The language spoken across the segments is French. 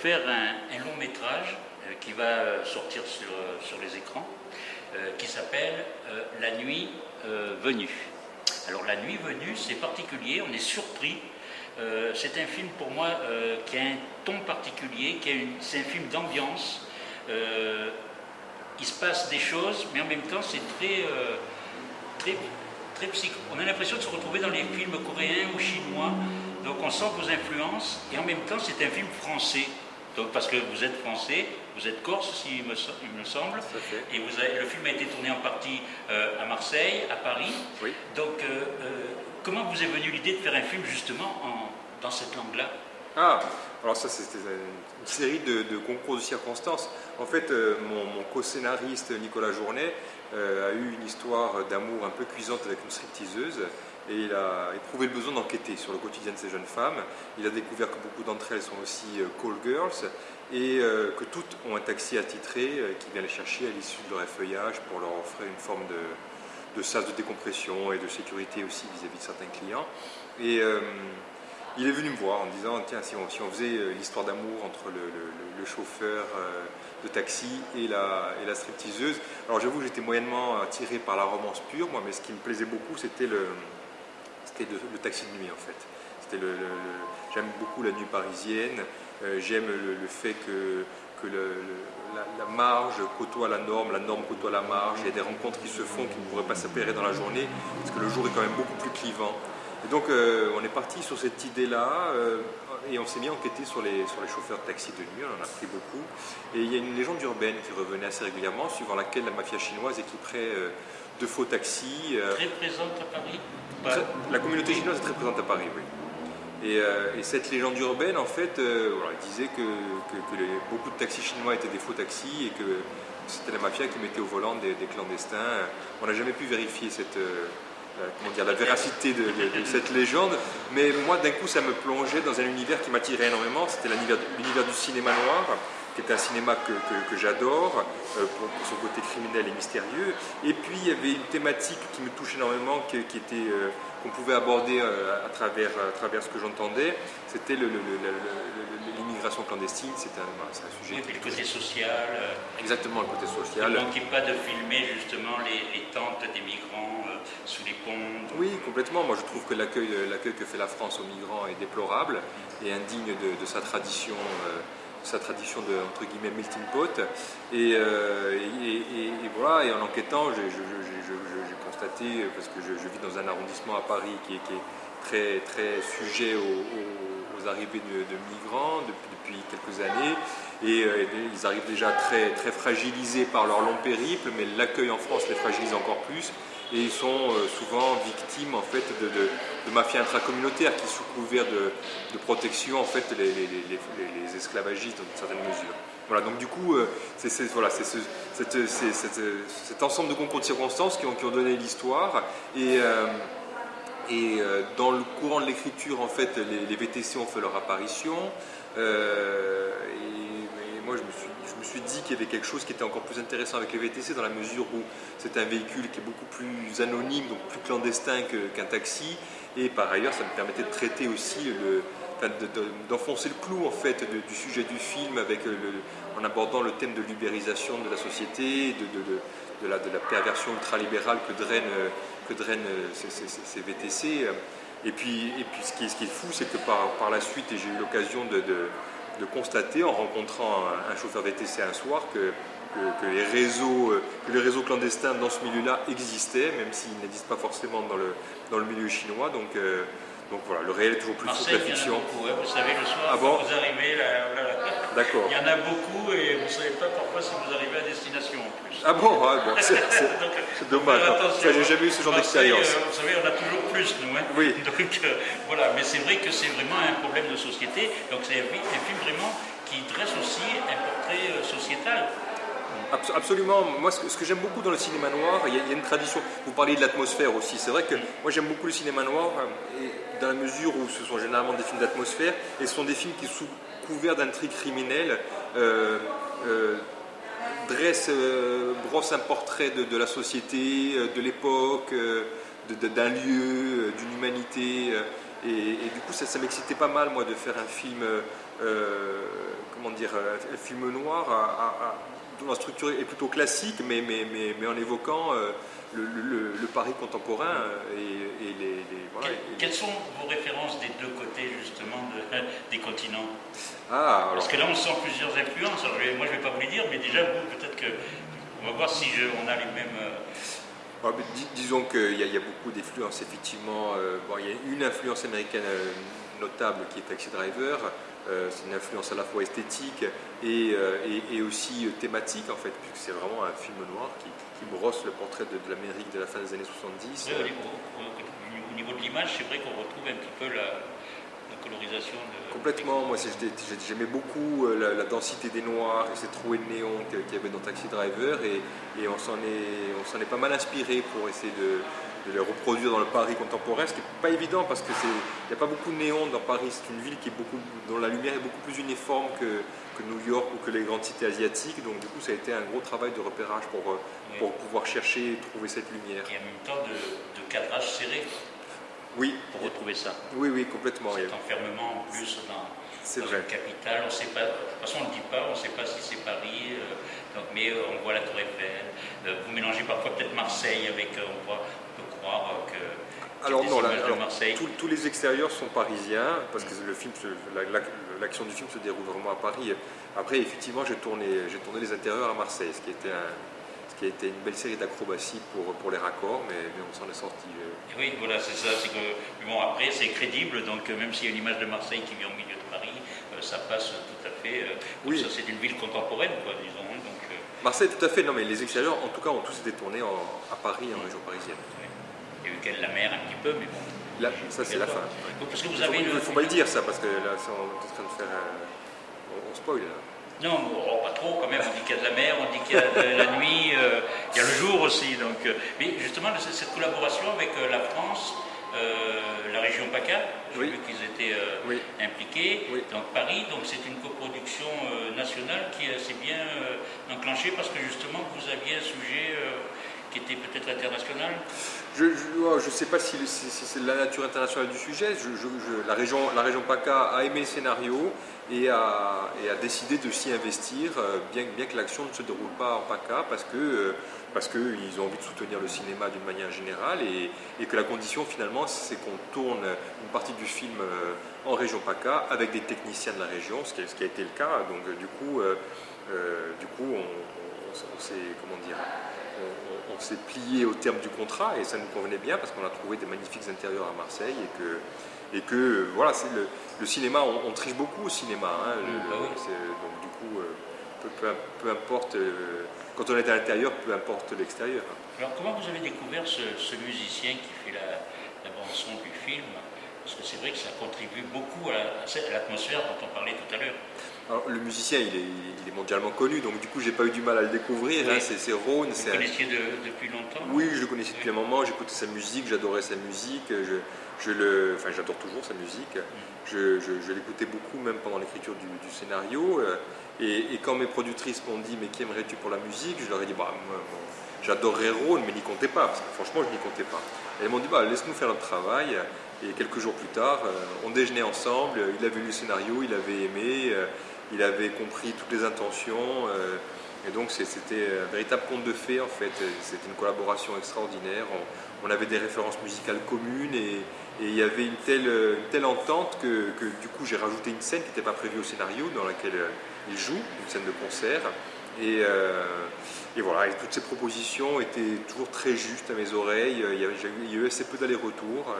faire un, long métrage qui va sortir sur, sur les écrans, qui s'appelle La nuit venue. Alors La nuit venue, c'est particulier, on est surpris. c'est un film pour moi qui a un ton particulier, c'est un film d'ambiance. il se passe des choses, mais en même temps c'est très, très on a l'impression de se retrouver dans les films coréens ou chinois, donc on sent vos influences, et en même temps c'est un film français, donc, parce que vous êtes français, vous êtes corse, si il me, semble, et vous le film a été tourné en partie euh, à Marseille, à Paris. Donc, euh, euh, comment vous est venue l'idée de faire un film justement dans cette langue-là? Ah, alors ça c'était une série de, concours de circonstances. En fait, mon, mon co-scénariste Nicolas Journet a eu une histoire d'amour un peu cuisante avec une stripteaseuse et il a éprouvé le besoin d'enquêter sur le quotidien de ces jeunes femmes. Il a découvert que beaucoup d'entre elles sont aussi euh, call girls et euh, que toutes ont un taxi attitré qui vient les chercher à l'issue de leur effeuillage pour leur offrir une forme de, de de décompression et de sécurité aussi vis-à-vis de certains clients. Et il est venu me voir en me disant tiens si on, si on faisait l'histoire d'amour entre le, chauffeur de taxi et la, et la stripteaseuse. Alors j'avoue que j'étais moyennement attiré par la romance pure, moi, mais ce qui me plaisait beaucoup, c'était le, le, taxi de nuit en fait. C'était J'aime beaucoup la nuit parisienne, euh, j'aime le, fait que, que la, marge côtoie la norme, la norme côtoie la marge, il y a des rencontres qui se font qui ne pourraient pas s'appairer dans la journée, parce que le jour est quand même beaucoup plus clivant. Et donc euh, on est parti sur cette idée-là, euh, et on s'est mis à enquêter sur les, sur les chauffeurs de taxi de nuit, on en a pris beaucoup. Et il y a une légende urbaine qui revenait assez régulièrement, suivant laquelle la mafia chinoise équiperait de faux taxis. très présente à Paris La communauté chinoise est très présente à Paris, oui. Et, cette légende urbaine, en fait, voilà, disait que, que, beaucoup de taxis chinois étaient des faux taxis et que c'était la mafia qui mettait au volant des, des clandestins. On n'a jamais pu vérifier cette euh, comment dire, la véracité de, cette légende, mais moi d'un coup ça me plongeait dans un univers qui m'attirait énormément, c'était l'univers du cinéma noir, qui est un cinéma que, j'adore, euh, pour, son côté criminel et mystérieux, et puis il y avait une thématique qui me touche énormément, qui, était... Euh, qu'on pouvait aborder à, travers, à travers ce que j'entendais, c'était l'immigration clandestine, c'est un, un, sujet... Et puis le côté social. Exactement, le côté social. Il ne manquait pas de filmer justement les, les tentes des migrants Oui, complètement. Moi, je trouve que l'accueil que fait la France aux migrants est déplorable et indigne de, sa tradition. Euh, sa tradition de entre melting pot et, euh, voilà en enquêtant j'ai constaté parce que je, vis dans un arrondissement à Paris qui est, très sujet aux, arrivées de, migrants depuis, quelques années et euh, ils arrivent déjà très fragilisés par leur long périple mais l'accueil en France les fragilise encore plus et ils sont euh, souvent victimes en fait de, de, de mafias intracommunautaires qui sous couvert de, protection en fait les, esclavagistes dans une certaine mesure. Voilà, donc du coup, euh, c'est voilà, ce, cet ensemble de concours de circonstances qui ont, donné l'histoire. Et, euh, dans le courant de l'écriture, en fait, les, VTC ont fait leur apparition. Moi, je me suis dit qu'il y avait quelque chose qui était encore plus intéressant avec les VTC dans la mesure où c'est un véhicule qui est beaucoup plus anonyme, donc plus clandestin qu'un taxi. Et par ailleurs, ça me permettait de traiter aussi d'enfoncer le clou en fait du sujet du film en abordant le thème de l'ubérisation de la société, de, la, perversion ultralibérale que drainent, ces, VTC. Et puis, ce, qui est, fou, c'est que par, la suite, j'ai eu l'occasion de, de constater en rencontrant un, chauffeur VTC un soir que, les réseaux, euh, que les réseaux clandestins dans ce milieu-là existaient, même s'ils n'existent pas forcément dans le, dans le milieu chinois. Donc, euh, donc voilà, le réel est toujours plus fort que la fiction. Hein. vous savez, le soir, ah vous arrivez, D'accord. il y en a beaucoup et vous ne savez pas parfois si vous arrivez à destination en plus. Ah bon, ah bon c'est dommage. J'ai jamais eu ce genre d'expérience. Euh, vous savez, on a toujours plus, nous. Hein. Oui. Donc voilà, mais c'est vrai que c'est vraiment un problème de société. Donc c'est un, film vraiment qui dresse aussi un portrait sociétal. Absolument. Moi, ce que, j'aime beaucoup dans le cinéma noir, il y, a, une tradition. Vous parliez de l'atmosphère aussi. C'est vrai que moi, j'aime beaucoup le cinéma noir, euh, et dans la mesure où ce sont généralement des films d'atmosphère, et ce sont des films qui, sous couvert d'intrigues criminelles, euh, euh, dressent, brossent un portrait de, la société, de l'époque, d'un lieu, d'une humanité. Et, du coup, ça, m'excitait pas mal, moi, de faire un film, comment dire, un film noir dont la structure est plutôt classique, mais, mais, mais, mais en évoquant le, Paris contemporain et, les, voilà, Quelles sont vos références des deux côtés justement des continents? Ah, Parce que là on sent plusieurs influences. moi je ne vais pas vous les dire, mais déjà vous peut-être que on va voir si on a les mêmes. Euh, disons qu'il y, a beaucoup d'influences effectivement. Euh, bon, il y a une influence américaine euh, notable qui est Taxi Driver. C'est une influence à la fois esthétique et, et aussi thématique en fait, puisque c'est vraiment un film noir qui, qui brosse le portrait de, l'Amérique de la fin des années 70. au, niveau, de l'image, c'est vrai qu'on retrouve un petit peu la, colorisation. De... Complètement, moi j'aimais beaucoup euh, la, densité des noirs et ces trouées de néon qu'il y avait dans Taxi Driver et, et on s'en est, est, pas mal inspiré pour essayer de, de les reproduire dans le Paris contemporain, ce qui n'est pas évident parce qu'il n'y a pas beaucoup de néons dans Paris. C'est une ville qui est beaucoup, dont la lumière est beaucoup plus uniforme que, que, New York ou que les grandes cités asiatiques. Donc du coup, ça a été un gros travail de repérage pour, euh, pour pouvoir chercher et trouver cette lumière. Et en même temps de, de cadrage serré. Oui. Pour retrouver ça. Oui, oui, complètement. Cet enfermement en plus dans, dans une capitale, on sait pas, de toute façon on ne le dit pas, on ne sait pas si c'est Paris, euh, donc, mais euh, on voit la Tour Eiffel. vous mélangez parfois peut-être Marseille avec, on voit que. Alors non, tous les extérieurs sont parisiens parce que le film, l'action du film se déroule vraiment à Paris. Après, effectivement, j'ai tourné, tourné les intérieurs à Marseille, ce qui était ce qui a été une belle série d'acrobaties pour, pour les raccords, mais, on s'en est sorti. Euh. Oui, voilà, c'est ça. C'est que bon, après, c'est crédible, donc euh, même s'il y a une image de Marseille qui vient au milieu de Paris, euh, ça passe tout à fait. oui. C'est une ville contemporaine, quoi, disons. Hein, donc, Marseille, tout à fait. Non, mais les extérieurs, en tout cas, ont tous été tournés à Paris, en région parisienne. Il y a eu qu'elle la mer un petit peu, mais bon. Là, ça, c'est la fin. Parce que vous avez il ne faut, pas le dire, ça, parce que là, on est en train de faire. On, spoil, là. Non, oh, pas trop quand même. On dit qu'il y a de la mer, on dit qu'il y a de la nuit, euh, il y a le jour aussi. Donc, euh, mais justement, cette collaboration avec euh, la France, la région PACA, j'ai vu qu'ils étaient impliqués, donc Paris, donc c'est une coproduction nationale qui s'est bien enclenchée parce que justement vous aviez un sujet qui était peut-être international Je ne oh, sais pas si, c'est la nature internationale du sujet. la, région, la région PACA a aimé le scénario et a, décidé de s'y investir, euh, bien, bien que l'action ne se déroule pas en PACA, parce que euh, parce qu'ils ont envie de soutenir le cinéma d'une manière générale et, que la condition finalement c'est qu'on tourne une partie du film euh, en région PACA avec des techniciens de la région, ce qui, a été le cas. Donc du coup, du coup on, on comment dire on, s'est plié au terme du contrat et ça nous convenait bien parce qu'on a trouvé des magnifiques intérieurs à Marseille et que, et que voilà, le, le, cinéma, on, triche beaucoup au cinéma. Hein, bah donc du coup, euh, peu, importe, euh, quand on est à l'intérieur, peu importe l'extérieur. Alors comment vous avez découvert ce, musicien qui fait la, la bande-son du film? Parce que c'est vrai que ça contribue beaucoup à l'atmosphère dont on parlait tout à l'heure le musicien, il est, mondialement connu, donc du coup, j'ai pas eu du mal à le découvrir. Hein, c'est Rhône. Vous le connaissiez depuis longtemps Oui, je le connaissais depuis un moment. J'écoutais sa musique, j'adorais sa musique. Je, le, enfin, j'adore toujours sa musique. Mm. Je, l'écoutais beaucoup, même pendant l'écriture du, scénario. Euh, et, quand mes productrices m'ont dit, mais qui aimerais-tu pour la musique Je leur ai dit, bah, j'adorerais Rhône, mais n'y comptez pas, parce que franchement, je n'y comptais pas. Et elles m'ont dit, bah, laisse-nous faire notre travail. Et quelques jours plus tard, euh, on déjeunait ensemble. Il avait lu le scénario, il avait aimé. Il avait compris toutes les intentions. Euh, et donc c'était un véritable conte de fées en fait. C'était une collaboration extraordinaire. On, avait des références musicales communes et, il y avait une telle, telle entente que, du coup j'ai rajouté une scène qui n'était pas prévue au scénario dans laquelle euh, il joue, une scène de concert. Et, euh, voilà, toutes ces propositions étaient toujours très justes à mes oreilles. Il y, a, eu assez peu d'allers-retours.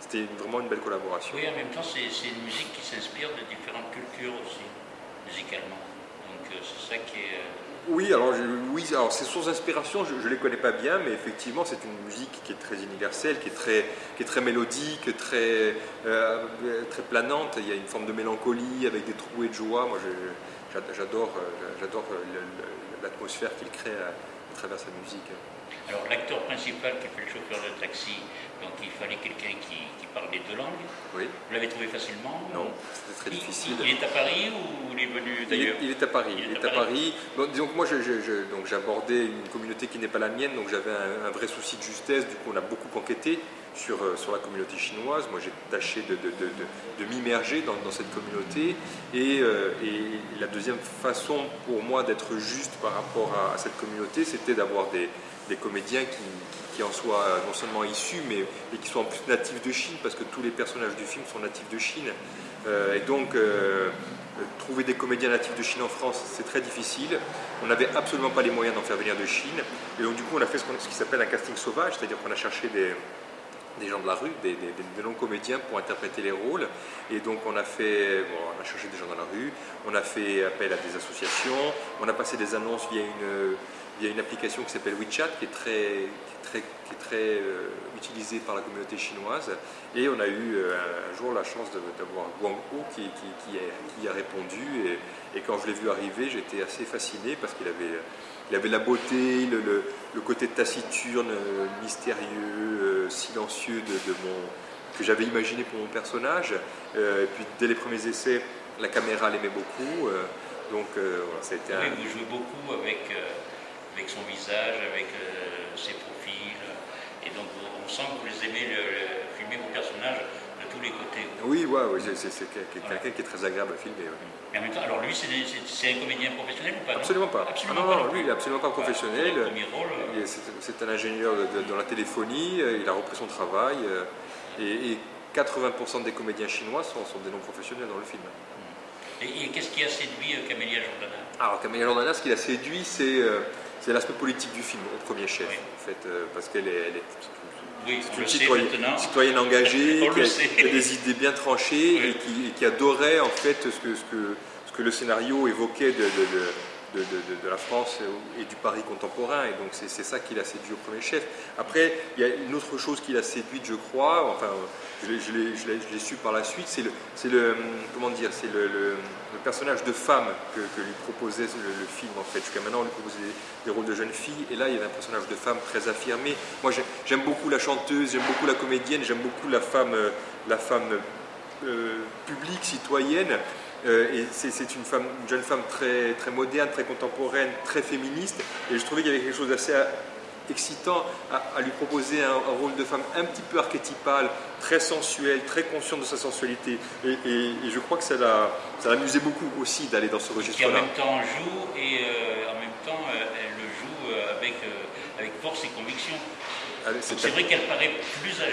C'était vraiment une belle collaboration. Oui, en même temps, c'est une musique qui s'inspire de différentes cultures aussi musicalement. Donc euh, c'est ça qui est... Euh, oui, alors, ces sources d'inspiration, je ne les connais pas bien, mais effectivement, c'est une musique qui est très universelle, qui est très, qui est très mélodique, très, euh, planante. Il y a une forme de mélancolie avec des trouées de joie. Moi, j'adore, j'adore l'atmosphère qu'il crée à, travers sa musique. Alors, l'acteur principal qui fait le chauffeur de taxi, donc il fallait quelqu'un qui, parle les deux langues. Oui. Vous l'avez trouvé facilement Non, c'était très difficile. Il, est à Paris ou il est venu d'ailleurs il, est à Paris. Il est, à Paris. disons que moi, j'abordais une communauté qui n'est pas la mienne, donc j'avais un, vrai souci de justesse. Du coup, on a beaucoup enquêté. Sur, sur la communauté chinoise. Moi, j'ai tâché de, de, de, m'immerger dans, cette communauté. Et, et, la deuxième façon pour moi d'être juste par rapport à, cette communauté, c'était d'avoir des, des, comédiens qui, qui, en soient non seulement issus, mais, qui soient en plus natifs de Chine, parce que tous les personnages du film sont natifs de Chine. et donc, trouver des comédiens natifs de Chine en France, c'est très difficile. On n'avait absolument pas les moyens d'en faire venir de Chine. Et donc, du coup, on a fait ce, qui s'appelle un casting sauvage, c'est-à-dire qu'on a cherché des, des gens de la rue, des, non-comédiens pour interpréter les rôles. Et donc on a fait, on a cherché des gens dans la rue, on a fait appel à des associations, on a passé des annonces via une, via une application qui s'appelle WeChat, qui est très, très, qui est très euh, utilisée par la communauté chinoise. Et on a eu euh, un jour la chance d'avoir Guang Hu qui, qui, qui, a répondu. Et, et, quand je l'ai vu arriver, j'étais assez fasciné parce qu'il avait, il avait la beauté, le, le, côté taciturne, mystérieux, euh, silencieux de, de mon, que j'avais imaginé pour mon personnage. et puis dès les premiers essais, la caméra l'aimait beaucoup. donc voilà, ça a été oui, vous jouez beaucoup avec, avec son visage, avec ses profils. Et donc on sent que vous aimez le, filmer vos personnages tous les côtés. Oui, ouais, ouais c'est quelqu'un qui est très agréable à filmer. Mais en même temps, alors lui, c'est un comédien professionnel ou pas Absolument pas. Absolument ah non, pas, non, lui, il n'est absolument pas professionnel. Euh. C'est un ingénieur dans la téléphonie, euh, il a repris son travail. Euh, et, 80% des comédiens chinois sont, sont des non-professionnels dans le film. Et, qu'est-ce qui a séduit Camélia Jordana? Alors, Camélia Jordana, ce qui l'a séduit, c'est l'aspect politique du film au premier chef, en fait, euh, parce qu'elle est, une citoyenne, engagée, qui a, des idées bien tranchées et, qui, adorait en fait ce que, ce que, ce que le scénario évoquait de de, la France et du Paris contemporain. Et donc c'est ça qui l'a séduit au premier chef. Après, il y a une autre chose qui l'a séduite, je crois, enfin je l'ai su par la suite, c'est le, le, le, personnage de femme que, lui proposait le, film en fait. Jusqu'à maintenant, on lui proposait des, rôles de jeune fille, et là, il y avait un personnage de femme très affirmé. Moi, j'aime beaucoup la chanteuse, j'aime beaucoup la comédienne, j'aime beaucoup la femme, la femme euh, publique, citoyenne. Euh, et c'est une, femme, une jeune femme très, très moderne, très contemporaine, très féministe. Et je trouvais qu'il y avait quelque chose d'assez euh, excitant à, lui proposer un, rôle de femme un petit peu archétypal, très sensuel, très conscient de sa sensualité. Et, je crois que ça l'amusait beaucoup aussi d'aller dans ce registre-là. Qui en même temps joue et euh, en même temps elle le joue avec, avec force et conviction. Ah, c'est vrai qu'elle paraît plus âge.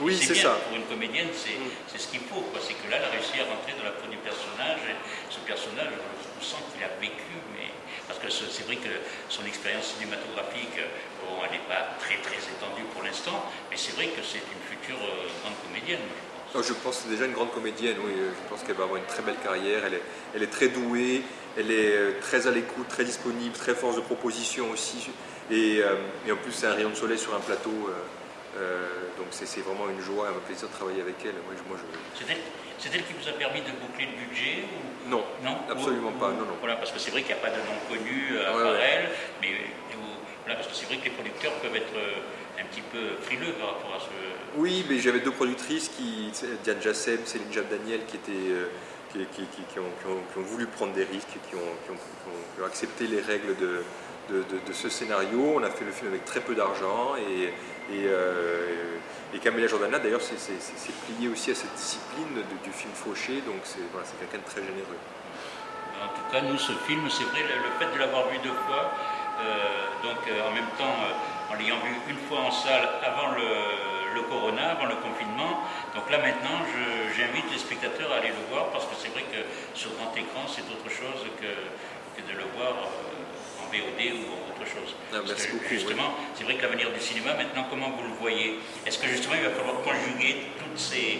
Oui, c'est ça. Pour une comédienne, c'est mm. ce qu'il faut. C'est que là, elle a réussi à rentrer dans la peau du personnage. Et ce personnage, on sent qu'il a vécu, mais parce que c'est vrai que son expérience cinématographique, bon, elle n'est pas très très étendue pour l'instant, mais c'est vrai que c'est une future euh, grande comédienne. Je pense. je pense que c'est déjà une grande comédienne, oui. Je pense qu'elle va avoir une très belle carrière. Elle est, elle est très douée, elle est euh, très à l'écoute, très disponible, très force de proposition aussi. Euh, et, en plus, c'est un rayon de soleil sur un plateau. Euh, euh, donc c'est vraiment une joie, un plaisir de travailler avec elle. Moi, moi, C'est elle qui vous a permis de boucler le budget Non, non absolument pas. Non, non. Voilà, parce que c'est vrai qu'il n'y a pas de nom connu à part elle, mais voilà, parce que c'est vrai que les producteurs peuvent être un petit peu frileux par rapport à ce. Oui, mais j'avais deux productrices, qui, Diane Jassem, Céline Jab Daniel, qui étaient. Qui, qui, ont, voulu prendre des risques, qui ont accepté les règles de, de, ce scénario. On a fait le film avec très peu d'argent et, et, euh, Camélia Jordana d'ailleurs s'est plié aussi à cette discipline du film fauché, donc c'est voilà, quelqu'un de très généreux. En tout cas, nous, ce film, c'est vrai, le, fait de l'avoir vu deux fois, euh, donc euh, en même temps, en l'ayant vu une fois en salle avant le, corona, avant le confinement, donc là maintenant, j'invite les spectateurs à aller le voir parce que c'est vrai que sur grand écran, c'est autre chose que de le voir VOD ou autre chose. Ah, justement, c'est vrai que l'avenir du cinéma, maintenant, comment vous le voyez? Est-ce que justement, il va falloir conjuguer toutes ces,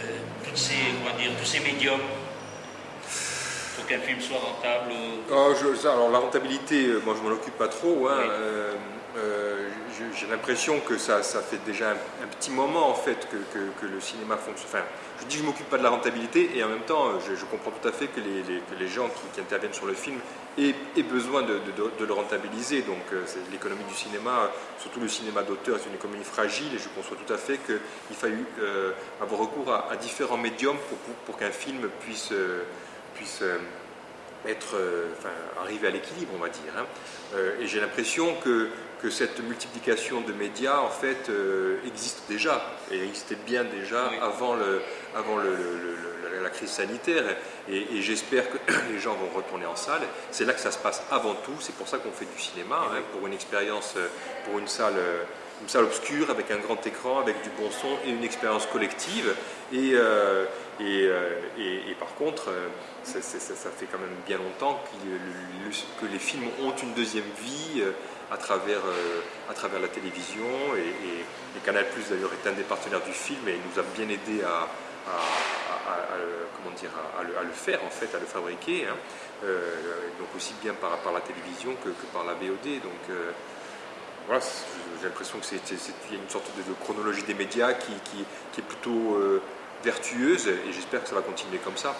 euh, toutes ces, comment dire, tous ces médiums pour qu'un film soit rentable oh, Alors la rentabilité, euh, moi je m'en occupe pas trop. Hein, euh, j'ai l'impression que ça, ça, fait déjà un, petit moment en fait que, que, le cinéma fonctionne. Enfin, je dis que je m'occupe pas de la rentabilité et en même temps je, comprends tout à fait que les, que les gens qui, interviennent sur le film aient, besoin de, de, le rentabiliser. Donc euh, l'économie du cinéma, surtout le cinéma d'auteur, c'est une économie fragile et je conçois tout à fait qu'il faille euh, avoir recours à, différents médiums pour, pour, qu'un film puisse, euh, puisse être, enfin, arriver à l'équilibre, on va dire. Hein. et j'ai l'impression que que cette multiplication de médias en fait euh, existe déjà et existait bien déjà avant, le, avant le, la crise sanitaire et, j'espère que les gens vont retourner en salle. C'est là que ça se passe avant tout, c'est pour ça qu'on fait du cinéma, hein, pour une expérience, pour une salle une salle obscure avec un grand écran, avec du bon son et une expérience collective. Et, euh, euh, et, et, par contre, euh, ça, fait quand même bien longtemps que les films ont une deuxième vie à travers, à travers la télévision. Et, Canal Plus d'ailleurs est un des partenaires du film et nous a bien aidé à, comment dire, à, le, faire en fait, à le fabriquer. Hein. donc aussi bien par, par la télévision que, par la VOD. Donc, voilà, j'ai l'impression qu'il y a une sorte de, chronologie des médias qui, est plutôt euh, vertueuse et j'espère que ça va continuer comme ça.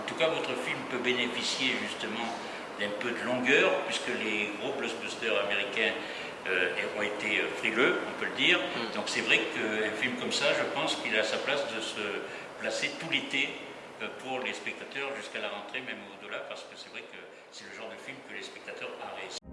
En tout cas, votre film peut bénéficier justement d'un peu de longueur puisque les gros blockbusters américains euh, ont été euh, frileux, on peut le dire. Mm. Donc c'est vrai qu'un film comme ça, je pense qu'il a sa place de se placer tout l'été pour les spectateurs jusqu'à la rentrée, même au-delà, parce que c'est vrai que c'est le genre de film que les spectateurs apprécient.